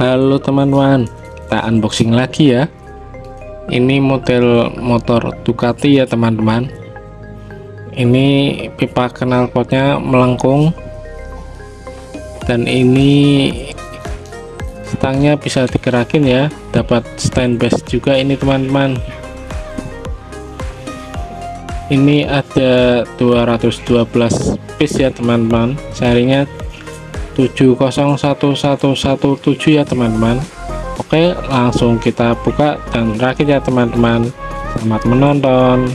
Halo teman-teman kita unboxing lagi ya. Ini model motor Ducati ya teman-teman. Ini pipa knalpotnya melengkung. Dan ini stangnya bisa digerakin ya dapat stand base juga ini teman-teman. Ini ada 212 piece ya teman-teman serinya 701117 ya teman-teman. Oke langsung kita buka dan rakit ya teman-teman. Selamat menonton